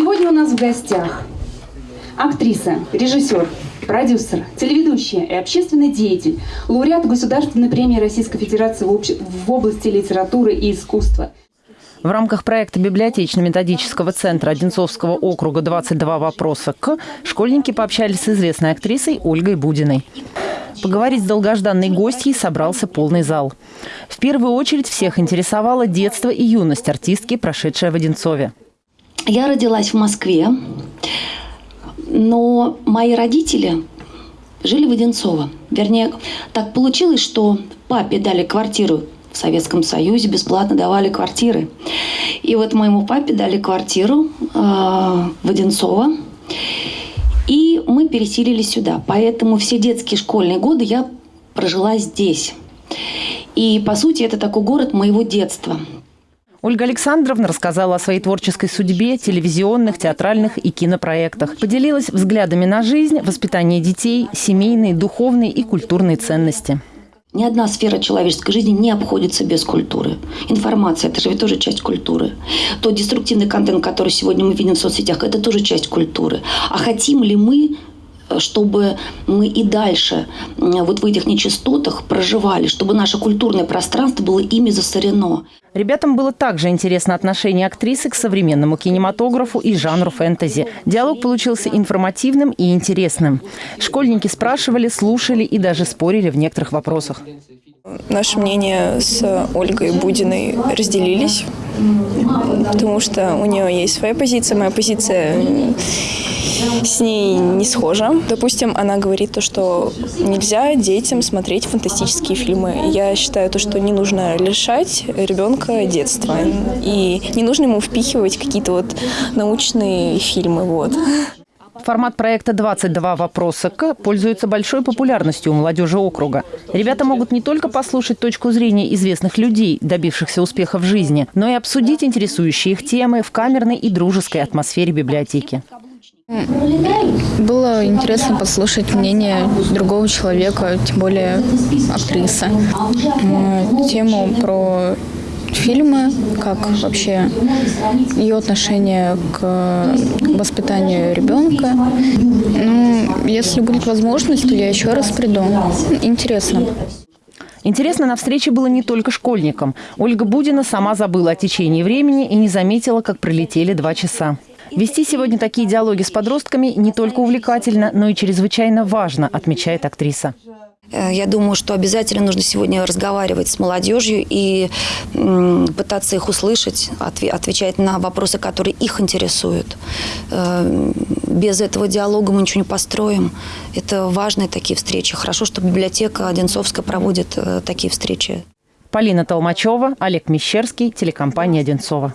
Сегодня у нас в гостях актриса, режиссер, продюсер, телеведущая и общественный деятель, лауреат Государственной премии Российской Федерации в, области литературы и искусства. В рамках проекта библиотечно-методического центра Одинцовского округа «22 вопроса к» школьники пообщались с известной актрисой Ольгой Будиной. Поговорить с долгожданной гостьей собрался полный зал. В первую очередь всех интересовало детство и юность артистки, прошедшая в Одинцове. Я родилась в Москве, но мои родители жили в Одинцово. Вернее, так получилось, что папе дали квартиру в Советском Союзе, бесплатно давали квартиры. И вот моему папе дали квартиру э, в Одинцово. И мы переселились сюда. Поэтому все детские школьные годы я прожила здесь. И, по сути, это такой город моего детства. Ольга Александровна рассказала о своей творческой судьбе, телевизионных, театральных и кинопроектах. Поделилась взглядами на жизнь, воспитание детей, семейные, духовные и культурные ценности. Ни одна сфера человеческой жизни не обходится без культуры. Информация – это же ведь тоже часть культуры. Тот деструктивный контент, который сегодня мы видим в соцсетях, это тоже часть культуры. А хотим ли мы чтобы мы и дальше вот в этих нечистотах проживали, чтобы наше культурное пространство было ими засорено. Ребятам было также интересно отношение актрисы к современному кинематографу и жанру фэнтези. Диалог получился информативным и интересным. Школьники спрашивали, слушали и даже спорили в некоторых вопросах. Наши мнения с Ольгой Будиной разделились, потому что у нее есть своя позиция, моя позиция с ней не схожа. Допустим, она говорит то, что нельзя детям смотреть фантастические фильмы. Я считаю то, что не нужно лишать ребенка детства. И не нужно ему впихивать какие-то вот научные фильмы. Вот. Формат проекта «22 вопроса к» пользуется большой популярностью у молодежи округа. Ребята могут не только послушать точку зрения известных людей, добившихся успеха в жизни, но и обсудить интересующие их темы в камерной и дружеской атмосфере библиотеки. Было интересно послушать мнение другого человека, тем более актрисы. Тему про фильмы, как вообще ее отношение к воспитанию ребенка. Ну, если будет возможность, то я еще раз приду. Интересно. Интересно на встрече было не только школьникам. Ольга Будина сама забыла о течении времени и не заметила, как пролетели два часа. Вести сегодня такие диалоги с подростками не только увлекательно, но и чрезвычайно важно, отмечает актриса. Э, я думаю, что обязательно нужно сегодня разговаривать с молодежью и пытаться их услышать, отвечать на вопросы, которые их интересуют. Э, без этого диалога мы ничего не построим. Это важные такие встречи. Хорошо, что библиотека Одинцовская проводит э, такие встречи. Полина Толмачева, Олег Мещерский, телекомпания «Одинцова».